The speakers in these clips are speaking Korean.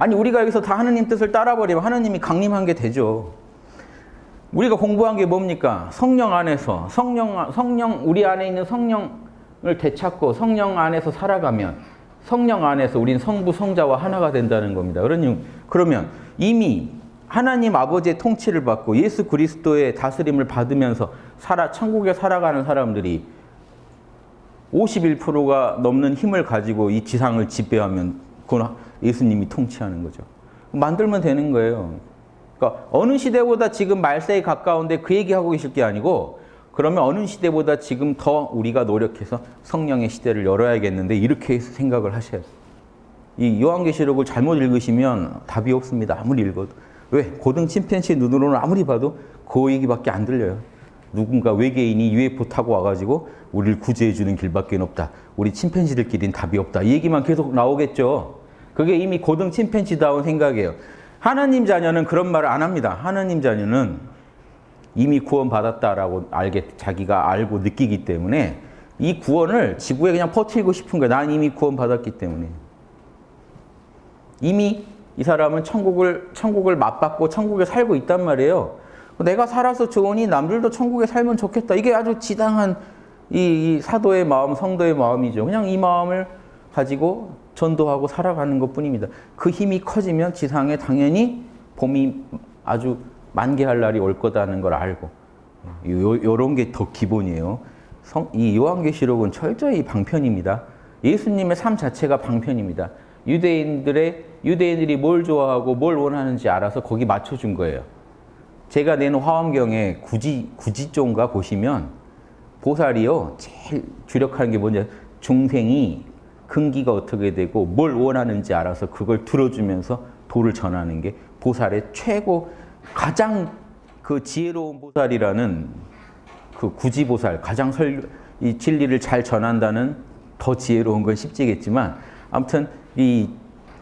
아니 우리가 여기서 다 하느님 뜻을 따라버리면 하느님이 강림한 게 되죠. 우리가 공부한 게 뭡니까? 성령 안에서 성령 성령 우리 안에 있는 성령을 되찾고 성령 안에서 살아가면 성령 안에서 우린 성부 성자와 하나가 된다는 겁니다. 그러니 그러면 이미 하나님 아버지의 통치를 받고 예수 그리스도의 다스림을 받으면서 살아 천국에 살아가는 사람들이 51%가 넘는 힘을 가지고 이 지상을 지배하면 그건 예수님이 통치하는 거죠. 만들면 되는 거예요. 그러니까 어느 시대보다 지금 말세에 가까운데 그 얘기하고 계실 게 아니고 그러면 어느 시대보다 지금 더 우리가 노력해서 성령의 시대를 열어야겠는데 이렇게 생각을 하셔야 돼요. 이 요한계시록을 잘못 읽으시면 답이 없습니다. 아무리 읽어도. 왜? 고등 침팬치 눈으로는 아무리 봐도 그 얘기밖에 안 들려요. 누군가 외계인이 UFO 타고 와가지고 우리를 구제해주는 길밖에 없다. 우리 침팬지들끼리는 답이 없다. 이 얘기만 계속 나오겠죠. 그게 이미 고등 침팬지다운 생각이에요. 하나님 자녀는 그런 말을 안 합니다. 하나님 자녀는 이미 구원받았다라고 알게 자기가 알고 느끼기 때문에 이 구원을 지구에 그냥 퍼뜨리고 싶은 거예요. 난 이미 구원받았기 때문에. 이미 이 사람은 천국을 천국을 맛봤고 천국에 살고 있단 말이에요. 내가 살아서 좋으니 남들도 천국에 살면 좋겠다. 이게 아주 지당한 이, 이 사도의 마음, 성도의 마음이죠. 그냥 이 마음을 가지고 전도하고 살아가는 것 뿐입니다. 그 힘이 커지면 지상에 당연히 봄이 아주 만개할 날이 올 거다는 걸 알고 요, 런게 더 기본이에요. 성, 이 요한계시록은 철저히 방편입니다. 예수님의 삶 자체가 방편입니다. 유대인들의 유대인들이 뭘 좋아하고 뭘 원하는지 알아서 거기 맞춰준 거예요. 제가 낸 화엄경에 구지 구지종가 보시면 보살이요 제일 주력하는 게 뭐냐 중생이 근기가 어떻게 되고 뭘 원하는지 알아서 그걸 들어주면서 도를 전하는 게 보살의 최고 가장 그 지혜로운 보살이라는 그 구지보살 가장 설, 이 진리를 잘 전한다는 더 지혜로운 건 쉽지겠지만 아무튼 이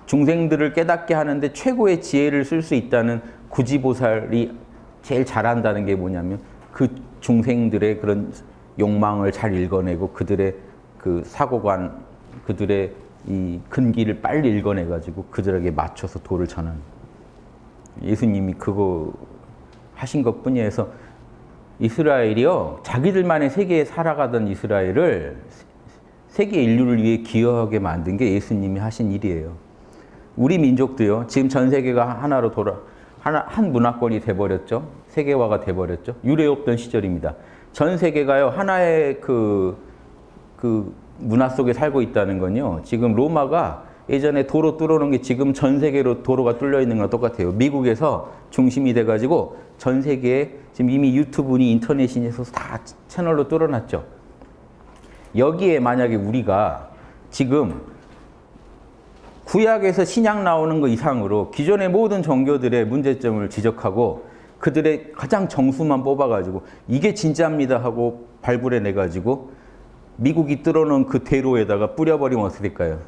중생들을 깨닫게 하는데 최고의 지혜를 쓸 수 있다는 구지보살이 제일 잘한다는 게 뭐냐면 그 중생들의 그런 욕망을 잘 읽어내고 그들의 그 사고관, 그들의 이 근기를 빨리 읽어내가지고 그들에게 맞춰서 도를 전하는 예수님이 그거 하신 것 뿐이어서 이스라엘이요 자기들만의 세계에 살아가던 이스라엘을 세계 인류를 위해 기여하게 만든 게 예수님이 하신 일이에요. 우리 민족도요 지금 전 세계가 하나로 돌아 하나, 한 문화권이 돼버렸죠. 세계화가 돼버렸죠. 유례 없던 시절입니다. 전 세계가요 하나의 그, 그 문화 속에 살고 있다는 건요. 지금 로마가 예전에 도로 뚫어놓은 게 지금 전 세계로 도로가 뚫려 있는 거랑 똑같아요. 미국에서 중심이 돼가지고 전 세계에 지금 이미 유튜브니 인터넷이니 해서 다 채널로 뚫어놨죠. 여기에 만약에 우리가 지금 구약에서 신약 나오는 거 이상으로 기존의 모든 종교들의 문제점을 지적하고 그들의 가장 정수만 뽑아가지고 이게 진짜입니다 하고 발굴해내가지고 미국이 뚫어놓은 그 대로에다가 뿌려버리면 어떻게 될까요?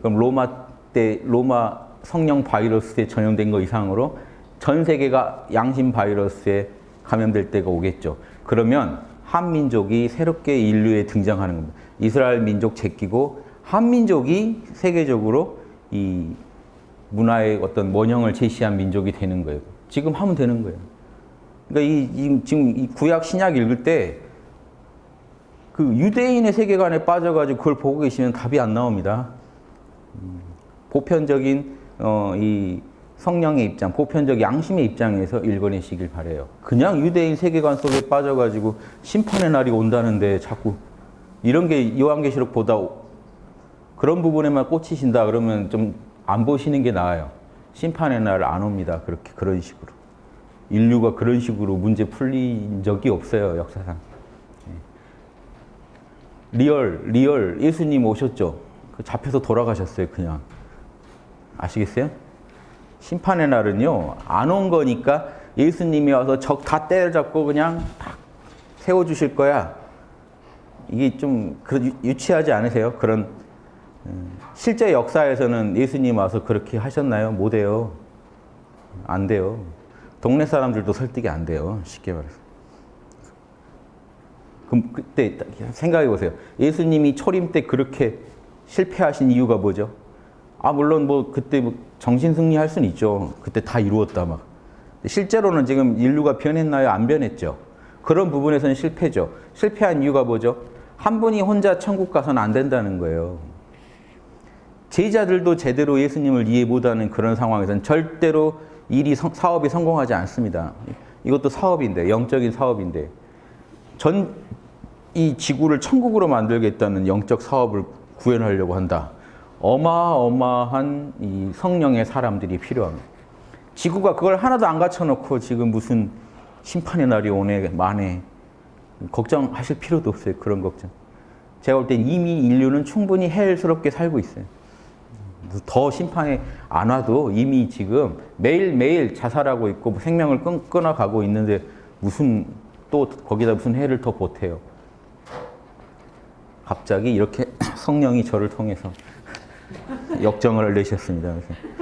그럼 로마 때 로마 성령 바이러스에 전염된 거 이상으로 전 세계가 양심 바이러스에 감염될 때가 오겠죠. 그러면 한민족이 새롭게 인류에 등장하는 겁니다. 이스라엘 민족 제끼고 한민족이 세계적으로 이 문화의 어떤 원형을 제시한 민족이 되는 거예요. 지금 하면 되는 거예요. 그러니까 이, 이 지금 이 구약 신약 읽을 때 그 유대인의 세계관에 빠져가지고 그걸 보고 계시면 답이 안 나옵니다. 음, 보편적인 어, 이 성령의 입장, 보편적 양심의 입장에서 읽어내시길 바래요. 그냥 유대인 세계관 속에 빠져가지고 심판의 날이 온다는데 자꾸 이런 게 요한계시록 보다 그런 부분에만 꽂히신다 그러면 좀 안 보시는 게 나아요. 심판의 날 안 옵니다. 그렇게 그런 식으로. 인류가 그런 식으로 문제 풀린 적이 없어요. 역사상. 예. real, real 예수님 오셨죠? 그 잡혀서 돌아가셨어요. 그냥. 아시겠어요? 심판의 날은요. 안 온 거니까 예수님이 와서 적 다 때려잡고 그냥 딱 세워주실 거야. 이게 좀 유치하지 않으세요? 그런 음, 실제 역사에서는 예수님 와서 그렇게 하셨나요? 못해요. 안 돼요. 동네 사람들도 설득이 안 돼요. 쉽게 말해서. 그럼 그때 생각해 보세요. 예수님이 초림 때 그렇게 실패하신 이유가 뭐죠? 아 물론 뭐 그때 뭐 정신 승리할 수는 있죠. 그때 다 이루었다 막. 실제로는 지금 인류가 변했나요? 안 변했죠. 그런 부분에서는 실패죠. 실패한 이유가 뭐죠? 한 분이 혼자 천국 가서는 안 된다는 거예요. 제자들도 제대로 예수님을 이해 못하는 그런 상황에서는 절대로 일이 성- 사업이 성공하지 않습니다. 이것도 사업인데 영적인 사업인데 전 이 지구를 천국으로 만들겠다는 영적 사업을 구현하려고 한다. 어마어마한 이 성령의 사람들이 필요합니다. 지구가 그걸 하나도 안 갖춰놓고 지금 무슨 심판의 날이 오네 만에 걱정하실 필요도 없어요. 그런 걱정. 제가 볼 땐 이미 인류는 충분히 해일스럽게 살고 있어요. 더 심판에 안 와도 이미 지금 매일매일 자살하고 있고 뭐 생명을 끊, 끊어가고 있는데 무슨 또 거기다 무슨 해를 더 보태요. 갑자기 이렇게 성령이 저를 통해서 역정을 내셨습니다. 그래서